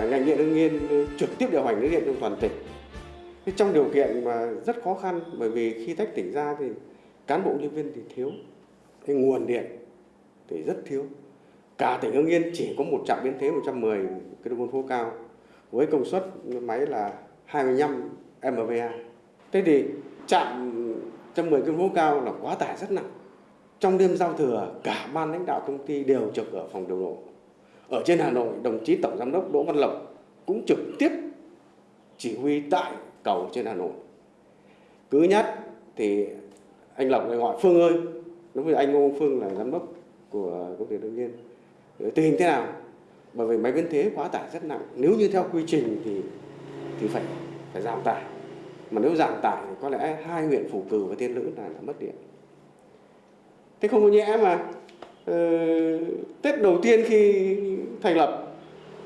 ngành điện Hưng Yên trực tiếp điều hành lưới điện trong toàn tỉnh. Thế trong điều kiện mà rất khó khăn bởi vì khi tách tỉnh ra thì cán bộ nhân viên thì thiếu, cái nguồn điện thì rất thiếu. Cả tỉnh Hưng Yên chỉ có một trạm biến thế 110 kV phố cao với công suất máy là 25 MVA. Thế thì trạm 110 kV phố cao là quá tải rất nặng. Trong đêm giao thừa, cả ban lãnh đạo công ty đều trực ở phòng điều độ. Ở trên Hà Nội, đồng chí Tổng Giám đốc Đỗ Văn Lộc cũng trực tiếp chỉ huy tại cầu trên Hà Nội. Cứ nhắc thì anh Lộc lại gọi Phương ơi, lúc với anh Ngô Phương là giám đốc của công ty đương Nhiên. Tình hình thế nào? Bởi vì máy biến thế quá tải rất nặng. Nếu như theo quy trình thì thì phải phải giảm tải. Mà nếu giảm tải thì có lẽ hai huyện Phủ Cử và Tiên Lữ là, là mất điện. Thế không có nhẽ mà ừ, Tết đầu tiên khi thành lập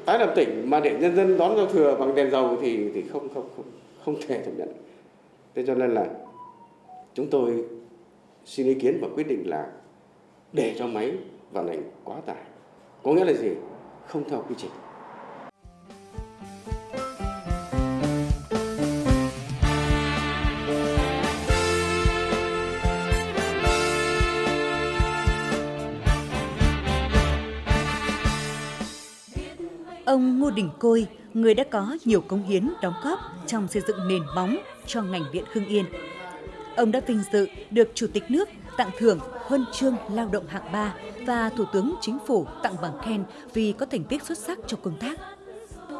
tái lập tỉnh mà để nhân dân đón giao thừa bằng đèn dầu thì thì không không không không thể chấp nhận. Thế cho nên là chúng tôi xin ý kiến và quyết định là để cho máy vận hành quá tải. Có nghĩa là gì? Không theo quy trình. Ông Ngô Đình Côi, người đã có nhiều công hiến đóng góp trong xây dựng nền móng cho ngành điện Hưng Yên. Ông đã vinh dự được Chủ tịch nước tặng thưởng huân chương lao động hạng 3 và Thủ tướng Chính phủ tặng bằng khen vì có thành tích xuất sắc trong công tác.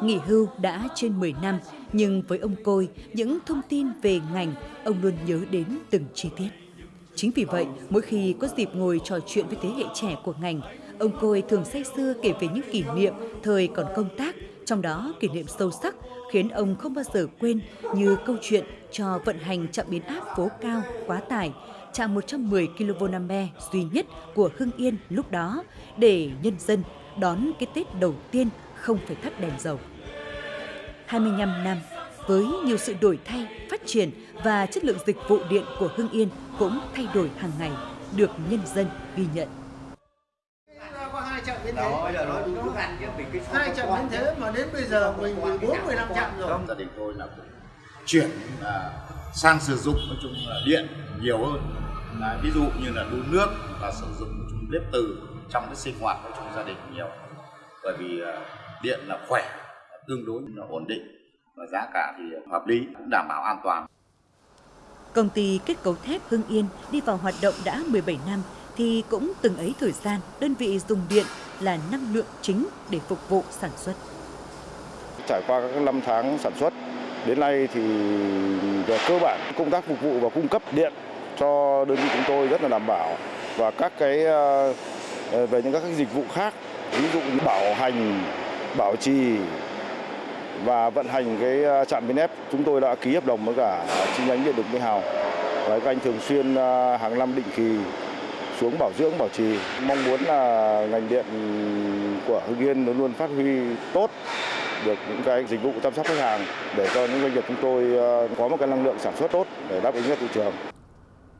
Nghỉ hưu đã trên 10 năm, nhưng với ông Côi, những thông tin về ngành, ông luôn nhớ đến từng chi tiết. Chính vì vậy, mỗi khi có dịp ngồi trò chuyện với thế hệ trẻ của ngành, ông Côi thường say sưa kể về những kỷ niệm thời còn công tác, trong đó kỷ niệm sâu sắc khiến ông không bao giờ quên như câu chuyện cho vận hành trạm biến áp phố cao quá tải, trạm 110 kV duy nhất của Hưng Yên lúc đó để nhân dân đón cái Tết đầu tiên không phải thắp đèn dầu. 25 năm, với nhiều sự đổi thay, phát triển và chất lượng dịch vụ điện của Hưng Yên cũng thay đổi hàng ngày, được nhân dân ghi nhận hai chợ biến thế. Đó, giờ nói đúng đúng ăn chứ mình cái hai chợ biến thế mà đến bây giờ mình 14 15 chợ rồi. Gia đình tôi là cũng chuyển à, sang sử dụng nói chung là điện nhiều hơn. Là ví dụ như là đun nước và sử dụng nói chung bếp từ trong cái sinh hoạt nói chung gia đình nhiều. Bởi vì à, điện là khỏe, tương đối là ổn định và giá cả thì hợp lý cũng đảm bảo an toàn. Công ty kết cấu thép Hưng Yên đi vào hoạt động đã 17 năm thì cũng từng ấy thời gian đơn vị dùng điện là năng lượng chính để phục vụ sản xuất. Trải qua các năm tháng sản xuất, đến nay thì về cơ bản công tác phục vụ và cung cấp điện cho đơn vị chúng tôi rất là đảm bảo và các cái ờ, ờ, về những các cái dịch vụ khác ví dụ như bảo hành, bảo trì và vận hành cái ờ, trạm biến ép chúng tôi đã ký hợp đồng với cả chi nhánh điện lực Mỹ Hào và các anh thường xuyên hàng năm định kỳ xuống bảo dưỡng bảo trì mong muốn là ngành điện của Hưng Yên luôn luôn phát huy tốt được những cái dịch vụ chăm sóc khách hàng để cho những doanh nghiệp chúng tôi ờ, có một cái năng lượng sản xuất tốt để đáp ứng cho thị trường.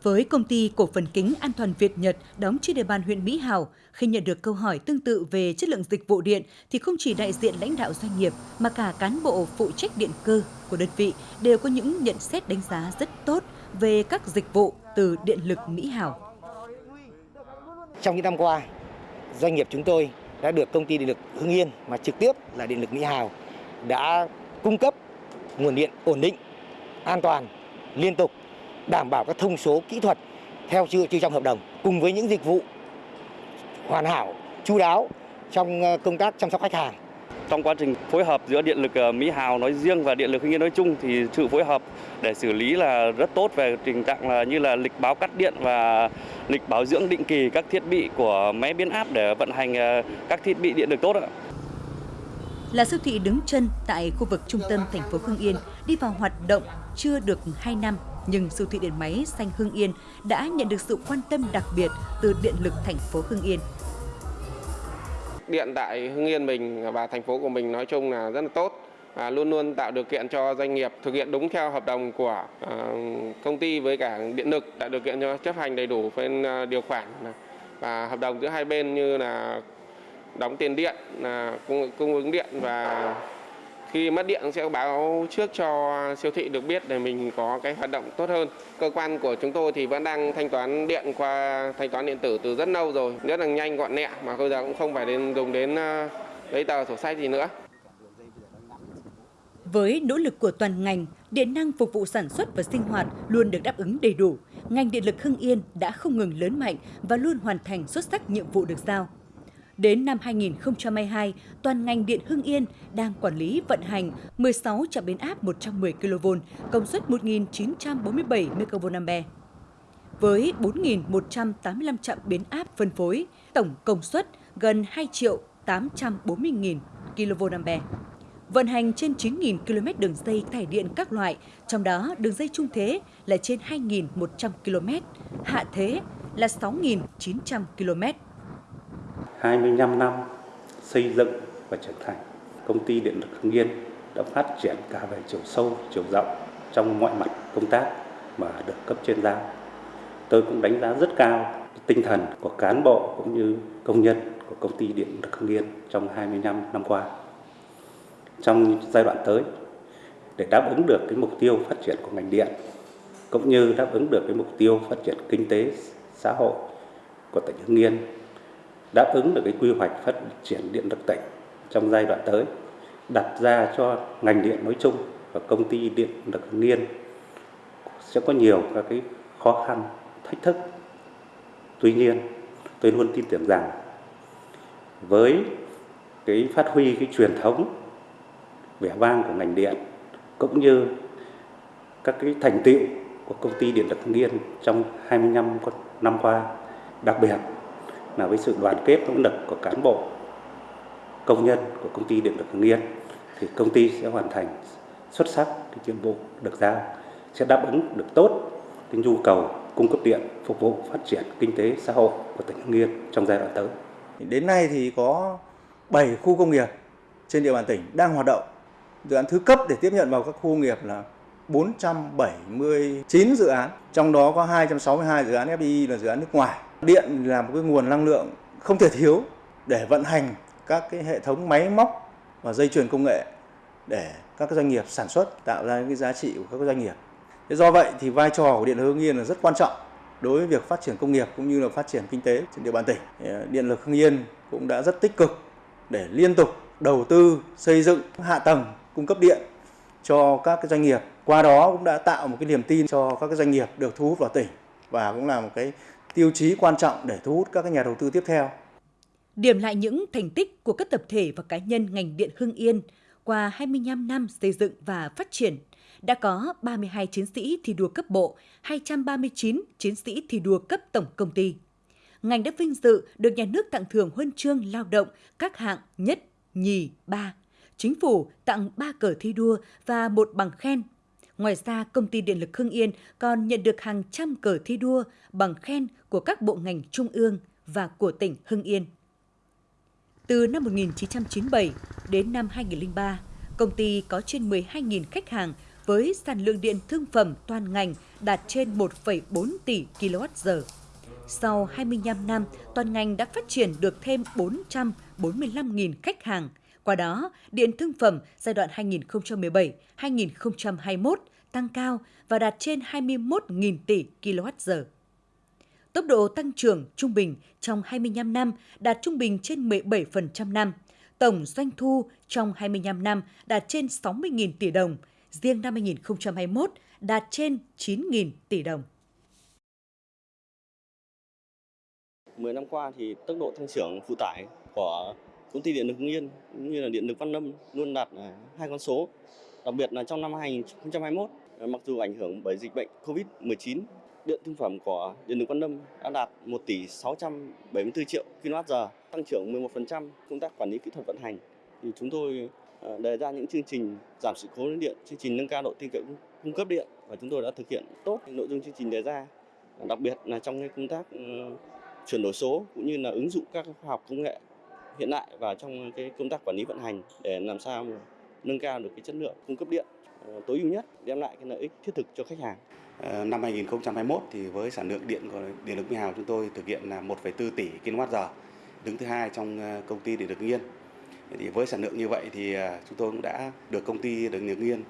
Với công ty cổ phần kính an toàn Việt Nhật đóng trên địa bàn huyện Mỹ Hào, khi nhận được câu hỏi tương tự về chất lượng dịch vụ điện thì không chỉ đại diện lãnh đạo doanh nghiệp mà cả cán bộ phụ trách điện cơ của đơn vị đều có những nhận xét đánh giá rất tốt về các dịch vụ từ điện lực Mỹ Hào. Trong những năm qua, doanh nghiệp chúng tôi đã được công ty điện lực Hưng Yên mà trực tiếp là điện lực Mỹ Hào đã cung cấp nguồn điện ổn định, an toàn, liên tục, đảm bảo các thông số kỹ thuật theo chưa trong hợp đồng cùng với những dịch vụ hoàn hảo, chu đáo trong ờ, công tác chăm sóc khách hàng. Trong quá trình phối hợp giữa điện lực ờ, Mỹ Hào nói riêng và điện lực Hưng Yên nói chung thì sự phối hợp để xử lý là rất tốt về tình trạng là như là lịch báo cắt điện và lịch bảo dưỡng định kỳ các thiết bị của máy biến áp để vận hành ờ, các thiết bị điện được tốt ạ. Là siêu thị đứng chân tại khu vực trung tâm thành phố Hưng Yên, đi vào hoạt động chưa được 2 năm, nhưng siêu thị điện máy xanh Hưng Yên đã nhận được sự quan tâm đặc biệt từ điện lực thành phố Hưng Yên. Điện tại Hưng Yên mình và thành phố của mình nói chung là rất là tốt. Và luôn luôn tạo điều kiện cho doanh nghiệp thực hiện đúng theo hợp đồng của ờ, công ty với cả điện lực tạo điều kiện cho chấp hành đầy đủ bên ờ, điều khoản. Và hợp đồng giữa hai bên như là đóng tiền điện là cung, cung ứng điện và khi mất điện sẽ báo trước cho siêu thị được biết để mình có cái hoạt động tốt hơn. Cơ quan của chúng tôi thì vẫn đang thanh toán điện qua thanh toán điện tử từ rất lâu rồi, rất là nhanh gọn nhẹ mà bây giờ cũng không phải đến dùng đến ờ, giấy tờ sổ sách gì nữa. Với nỗ lực của toàn ngành, điện năng phục vụ sản xuất và sinh hoạt luôn được đáp ứng đầy đủ. Ngành điện lực Hưng Yên đã không ngừng lớn mạnh và luôn hoàn thành xuất sắc nhiệm vụ được giao. Đến năm 2022, toàn ngành điện Hưng Yên đang quản lý vận hành 16 trạm biến áp 110 kV, công suất 1.947 MVA. Với 4.185 trạm biến áp phân phối, tổng công suất gần 2 triệu 840.000 kVA vận hành trên 9.000 km đường dây tải điện các loại, trong đó đường dây trung thế là trên 2.100 km, hạ thế là 6.900 km. 25 năm xây dựng và trưởng thành, công ty điện lực Hưng Yên đã phát triển cả về chiều sâu, chiều rộng trong mọi mặt công tác mà được cấp trên giao. Tôi cũng đánh giá rất cao tinh thần của cán bộ cũng như công nhân của công ty điện lực Hưng Yên trong 25 năm qua trong giai đoạn tới để đáp ứng được cái mục tiêu phát triển của ngành điện cũng như đáp ứng được cái mục tiêu phát triển kinh tế xã hội của tỉnh Hưng Yên đáp ứng được cái quy hoạch phát triển điện lực tỉnh trong giai đoạn tới đặt ra cho ngành điện nói chung và công ty điện lực Hưng Yên sẽ có nhiều các cái khó khăn thách thức. Tuy nhiên tôi luôn tin tưởng rằng với cái phát huy cái truyền thống vẻ vang của ngành điện cũng như các cái thành tựu của công ty điện lực Hưng Yên trong 25 năm qua, đặc biệt là với sự đoàn kết nỗ lực của cán bộ, công nhân của công ty điện lực Hưng Yên thì công ty sẽ hoàn thành xuất sắc cái nhiệm vụ được giao, sẽ đáp ứng được tốt cái nhu cầu cung cấp điện phục vụ phát triển kinh tế xã hội của tỉnh Hưng Yên trong giai đoạn tới. Đến nay thì có 7 khu công nghiệp trên địa bàn tỉnh đang hoạt động dự án thứ cấp để tiếp nhận vào các khu công nghiệp là 479 dự án, trong đó có 262 dự án FDI là dự án nước ngoài. Điện là một cái nguồn năng lượng không thể thiếu để vận hành các cái hệ thống máy móc và dây chuyền công nghệ để các doanh nghiệp sản xuất, tạo ra những cái giá trị của các doanh nghiệp. Thế do vậy thì vai trò của điện lực Hưng Yên là rất quan trọng đối với việc phát triển công nghiệp cũng như là phát triển kinh tế trên địa bàn tỉnh. Điện lực Hưng Yên cũng đã rất tích cực để liên tục đầu tư, xây dựng hạ tầng cung cấp điện cho các cái doanh nghiệp. Qua đó cũng đã tạo một cái niềm tin cho các cái doanh nghiệp được thu hút vào tỉnh và cũng là một cái tiêu chí quan trọng để thu hút các nhà đầu tư tiếp theo. Điểm lại những thành tích của các tập thể và cá nhân ngành điện Hưng Yên qua 25 năm xây dựng và phát triển đã có 32 chiến sĩ thi đua cấp bộ, 239 chiến sĩ thi đua cấp tổng công ty. Ngành đã vinh dự được nhà nước tặng thưởng huân chương lao động các hạng nhất, nhì, ba, chính phủ tặng 3 cờ thi đua và một bằng khen. Ngoài ra, công ty điện lực Hưng Yên còn nhận được hàng trăm cờ thi đua, bằng khen của các bộ ngành trung ương và của tỉnh Hưng Yên. Từ năm 1997 đến năm 2003, công ty có trên 12.000 khách hàng với sản lượng điện thương phẩm toàn ngành đạt trên 1,4 tỷ kWh. Sau 25 năm, toàn ngành đã phát triển được thêm 445.000 khách hàng – qua đó, điện thương phẩm giai đoạn 2017-2021 tăng cao và đạt trên 21.000 tỷ kWh. Tốc độ tăng trưởng trung bình trong 25 năm đạt trung bình trên 17% năm. Tổng doanh thu trong 25 năm đạt trên 60.000 tỷ đồng, riêng năm 2021 đạt trên 9.000 tỷ đồng. 10 năm qua thì tốc độ tăng trưởng phụ tải của công ty điện lực Hưng Yên cũng như là điện lực Văn Lâm luôn đạt à, hai con số. Đặc biệt là trong năm 2021, Ờ, mặc dù ảnh hưởng bởi dịch bệnh Covid-19, điện thương phẩm của điện lực Quan Lâm đã đạt 1 tỷ 674 triệu kWh, tăng trưởng 11%. Công tác quản lý kỹ thuật vận hành thì chúng tôi ờ, đề ra những chương trình giảm sự cố lưới điện, chương trình nâng cao độ tin cậy cung cấp điện và chúng tôi đã thực hiện tốt nội dung chương trình đề ra. Đặc biệt là trong cái công tác ờ, chuyển đổi số cũng như là ứng dụng các khoa học công nghệ hiện đại vào trong cái công tác quản lý vận hành để làm sao mà nâng cao được cái chất lượng cung cấp điện Ờ, tối ưu nhất đem lại cái lợi ích thiết thực cho khách hàng. Ờ, năm 2021 thì với sản lượng điện của điện lực Mỹ Hào chúng tôi thực hiện là 1,4 tỷ kWh đứng thứ hai trong ờ, công ty điện lực Nghiên. Yên. Thì với sản lượng như vậy thì chúng tôi cũng đã được công ty điện lực Nghiên Yên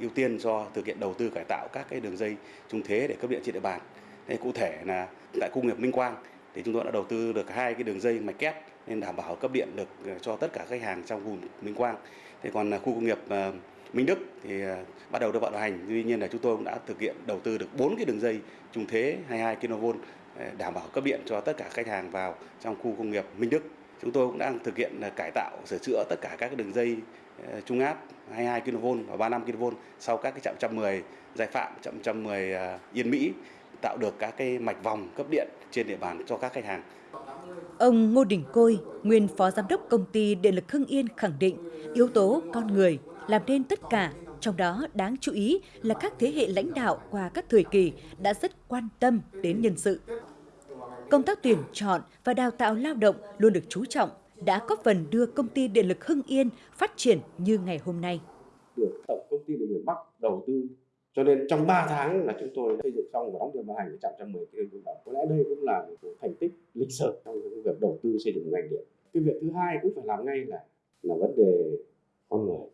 ưu tiên cho thực hiện đầu tư cải tạo các cái đường dây trung thế để cấp điện trên địa bàn. Đây cụ thể là tại khu công nghiệp Minh Quang thì chúng tôi đã đầu tư được hai cái đường dây mạch kép nên đảm bảo cấp điện được cho tất cả khách hàng trong vùng Minh Quang. Thế còn khu công nghiệp Minh Đức thì à, bắt đầu đưa vào vận hành. Tuy nhiên là chúng tôi cũng đã thực hiện đầu tư được 4 cái đường dây trung thế 22 kV à, đảm bảo cấp điện cho tất cả khách hàng vào trong khu công nghiệp Minh Đức. Chúng tôi cũng đang thực hiện à, cải tạo, sửa chữa tất cả các đường dây trung áp 22 kV và 35 kV sau các cái trạm 110 Giai Phạm, trạm 110 Yên Mỹ tạo được các cái mạch vòng cấp điện trên địa bàn cho các khách hàng. Ông Ngô Đình Côi, nguyên phó giám đốc công ty Điện lực Hưng Yên khẳng định yếu tố con người làm nên tất cả, trong đó đáng chú ý là các thế hệ lãnh đạo qua các thời kỳ đã rất quan tâm đến nhân sự. Công tác tuyển chọn và đào tạo lao động luôn được chú trọng, đã góp phần đưa công ty Điện lực Hưng Yên phát triển như ngày hôm nay. Được Tổng công ty Điện lực Bắc đầu tư cho nên trong 3 tháng là chúng tôi xây dựng xong và đóng điện vận hành trạm 110 kV đồng. Có lẽ đây cũng là một thành tích lịch sử trong việc đầu tư xây dựng ngành điện. Cái việc thứ hai cũng phải làm ngay là là vấn đề con người.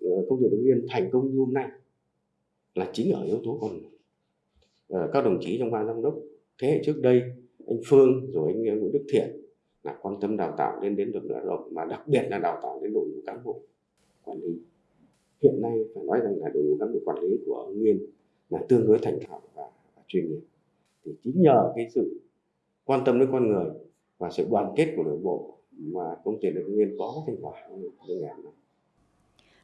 Công ty Hưng Yên thành công như hôm nay là chính ở yếu tố con người. Ờ, các đồng chí trong ban giám đốc thế hệ trước đây anh Phương rồi anh ờ, Nguyễn Đức Thiện là quan tâm đào tạo lên đến lực lượng lao động mà đặc biệt là đào tạo đến đội ngũ cán bộ quản lý hiện nay phải nói rằng là đội ngũ cán bộ quản lý của Hưng Yên là tương đối thành thạo và, và chuyên nghiệp thì chính nhờ cái sự quan tâm đến con người và sự đoàn kết của nội bộ mà công ty Hưng Yên có thành quả trong ngày này.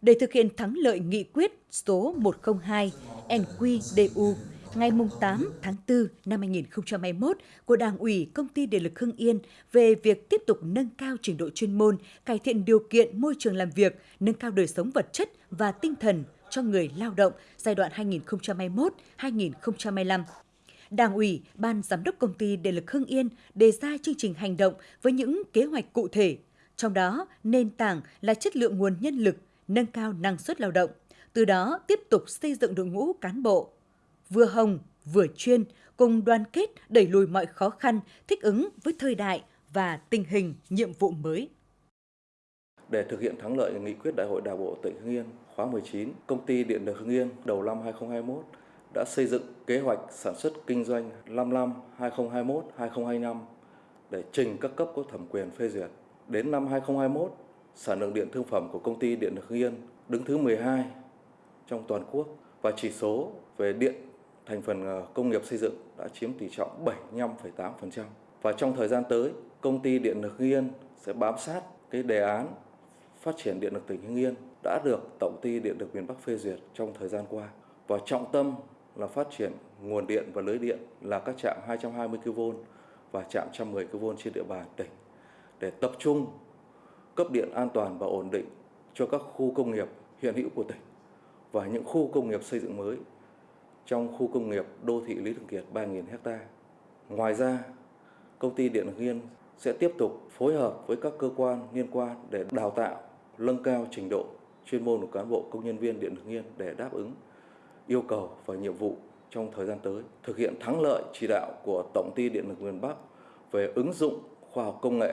Để thực hiện thắng lợi nghị quyết số 102 NQDU ngày 8 tháng 4 năm 2021 của Đảng ủy Công ty Điện lực Hưng Yên về việc tiếp tục nâng cao trình độ chuyên môn, cải thiện điều kiện môi trường làm việc, nâng cao đời sống vật chất và tinh thần cho người lao động giai đoạn 2021-2025. Đảng ủy, Ban Giám đốc Công ty Điện lực Hưng Yên đề ra chương trình hành động với những kế hoạch cụ thể, trong đó nền tảng là chất lượng nguồn nhân lực, nâng cao năng suất lao động, từ đó tiếp tục xây dựng đội ngũ cán bộ, vừa hồng, vừa chuyên, cùng đoàn kết đẩy lùi mọi khó khăn, thích ứng với thời đại và tình hình nhiệm vụ mới. Để thực hiện thắng lợi nghị quyết Đại hội Đảng bộ tỉnh Hưng Yên khóa 19, công ty Điện lực Hưng Yên đầu năm 2021 đã xây dựng kế hoạch sản xuất kinh doanh 5 năm 2021-2025 để trình các cấp có thẩm quyền phê duyệt. Đến năm 2021, sản lượng điện thương phẩm của công ty Điện lực Hưng Yên đứng thứ 12 trong toàn quốc và chỉ số về điện thành phần ờ, công nghiệp xây dựng đã chiếm tỷ trọng 75,8%. Và trong thời gian tới, công ty Điện lực Hưng Yên sẽ bám sát cái đề án phát triển điện lực tỉnh Hưng Yên đã được Tổng ty Điện lực miền Bắc phê duyệt trong thời gian qua. Và trọng tâm là phát triển nguồn điện và lưới điện là các trạm 220 kV và trạm 110 kV trên địa bàn tỉnh để tập trung cấp điện an toàn và ổn định cho các khu công nghiệp hiện hữu của tỉnh và những khu công nghiệp xây dựng mới trong khu công nghiệp đô thị Lý Thường Kiệt 3.000 ha. Ngoài ra, công ty Điện Hưng Yên sẽ tiếp tục phối hợp với các cơ quan liên quan để đào tạo, nâng cao trình độ chuyên môn của cán bộ công nhân viên Điện Hưng Yên để đáp ứng yêu cầu và nhiệm vụ trong thời gian tới, thực hiện thắng lợi chỉ đạo của Tổng ty Điện lực miền Bắc về ứng dụng khoa học công nghệ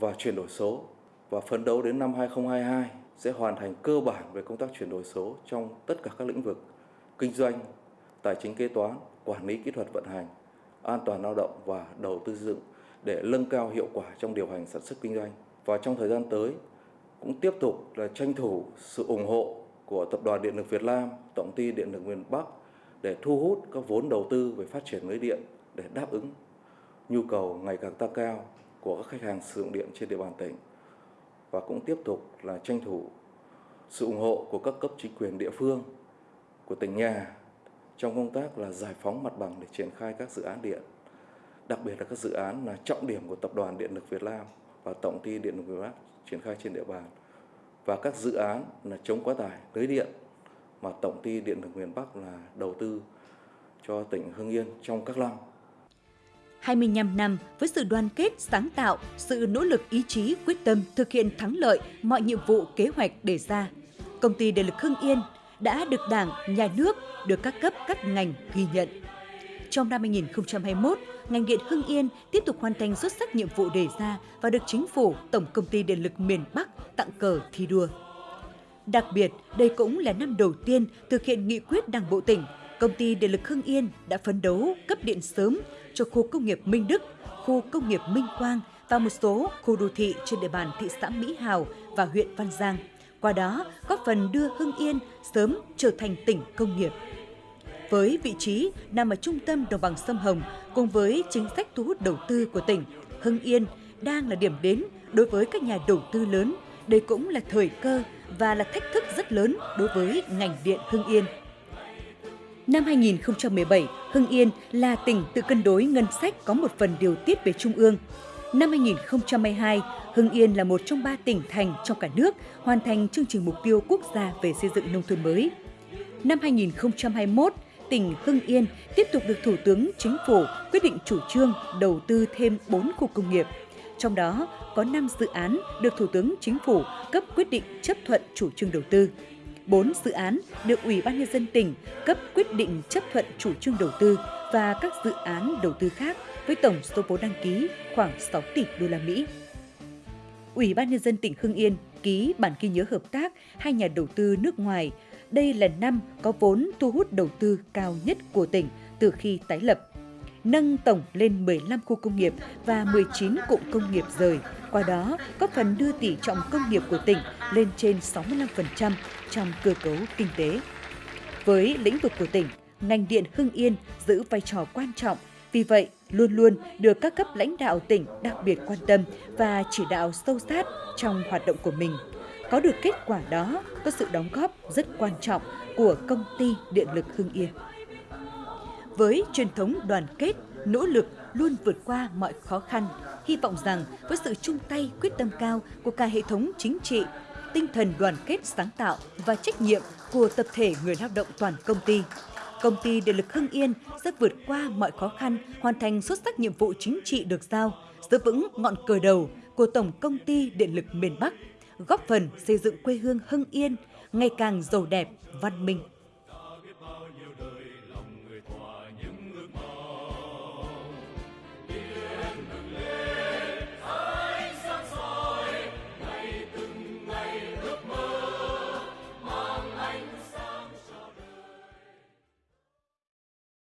và chuyển đổi số và phấn đấu đến năm 2022 sẽ hoàn thành cơ bản về công tác chuyển đổi số trong tất cả các lĩnh vực kinh doanh, tài chính kế toán, quản lý kỹ thuật vận hành, an toàn lao động và đầu tư dựng để nâng cao hiệu quả trong điều hành sản xuất kinh doanh. Và trong thời gian tới cũng tiếp tục là tranh thủ sự ủng hộ của Tập đoàn Điện lực Việt Nam, Tổng ty Điện lực miền Bắc để thu hút các vốn đầu tư về phát triển lưới điện để đáp ứng nhu cầu ngày càng tăng cao của các khách hàng sử dụng điện trên địa bàn tỉnh và cũng tiếp tục là tranh thủ sự ủng hộ của các cấp chính quyền địa phương, của tỉnh nhà trong công tác là giải phóng mặt bằng để triển khai các dự án điện. Đặc biệt là các dự án là trọng điểm của tập đoàn điện lực Việt Nam và tổng ty điện lực Việt Bắc triển khai trên địa bàn. Và các dự án là chống quá tải, lưới điện mà tổng ty điện lực miền Bắc là đầu tư cho tỉnh Hưng Yên trong các năm. 25 năm với sự đoàn kết, sáng tạo, sự nỗ lực ý chí, quyết tâm thực hiện thắng lợi mọi nhiệm vụ kế hoạch đề ra, công ty điện lực Hưng Yên đã được Đảng, Nhà nước, được các cấp các ngành ghi nhận. Trong năm 2021, ngành điện Hưng Yên tiếp tục hoàn thành xuất sắc nhiệm vụ đề ra và được Chính phủ, Tổng Công ty Điện lực miền Bắc tặng cờ thi đua. Đặc biệt, đây cũng là năm đầu tiên thực hiện nghị quyết Đảng bộ tỉnh, Công ty Điện lực Hưng Yên đã phấn đấu cấp điện sớm cho khu công nghiệp Minh Đức, khu công nghiệp Minh Quang và một số khu đô thị trên địa bàn thị xã Mỹ Hào và huyện Văn Giang. Qua đó, góp phần đưa Hưng Yên sớm trở thành tỉnh công nghiệp. Với vị trí nằm ở trung tâm đồng bằng sông Hồng cùng với chính sách thu hút đầu tư của tỉnh, Hưng Yên đang là điểm đến đối với các nhà đầu tư lớn. Đây cũng là thời cơ và là thách thức rất lớn đối với ngành điện Hưng Yên. Năm 2017, Hưng Yên là tỉnh tự cân đối ngân sách có một phần điều tiết về trung ương. Năm 2022, Hưng Yên là một trong ba tỉnh thành trong cả nước hoàn thành chương trình mục tiêu quốc gia về xây dựng nông thôn mới. Năm 2021, tỉnh Hưng Yên tiếp tục được Thủ tướng Chính phủ quyết định chủ trương đầu tư thêm 4 khu công nghiệp. Trong đó có 5 dự án được Thủ tướng Chính phủ cấp quyết định chấp thuận chủ trương đầu tư. 4 dự án được Ủy ban Nhân dân tỉnh cấp quyết định chấp thuận chủ trương đầu tư và các dự án đầu tư khác với tổng số vốn đăng ký khoảng 6 tỷ đô la Mỹ. Ủy ban Nhân dân tỉnh Hưng Yên ký bản ghi nhớ hợp tác hai nhà đầu tư nước ngoài. Đây là năm có vốn thu hút đầu tư cao nhất của tỉnh từ khi tái lập. Nâng tổng lên 15 khu công nghiệp và 19 cụm công nghiệp rời, qua đó góp phần đưa tỷ trọng công nghiệp của tỉnh lên trên 65% trong cơ cấu kinh tế. Với lĩnh vực của tỉnh, ngành điện Hưng Yên giữ vai trò quan trọng vì vậy, luôn luôn được các cấp lãnh đạo tỉnh đặc biệt quan tâm và chỉ đạo sâu sát trong hoạt động của mình. Có được kết quả đó có sự đóng góp rất quan trọng của công ty điện lực Hưng Yên. Với truyền thống đoàn kết, nỗ lực luôn vượt qua mọi khó khăn, hy vọng rằng với sự chung tay quyết tâm cao của cả hệ thống chính trị, tinh thần đoàn kết sáng tạo và trách nhiệm của tập thể người lao động toàn công ty, Công ty Điện lực Hưng Yên sẽ vượt qua mọi khó khăn, hoàn thành xuất sắc nhiệm vụ chính trị được giao, giữ vững ngọn cờ đầu của Tổng Công ty Điện lực miền Bắc, góp phần xây dựng quê hương Hưng Yên ngày càng giàu đẹp, văn minh,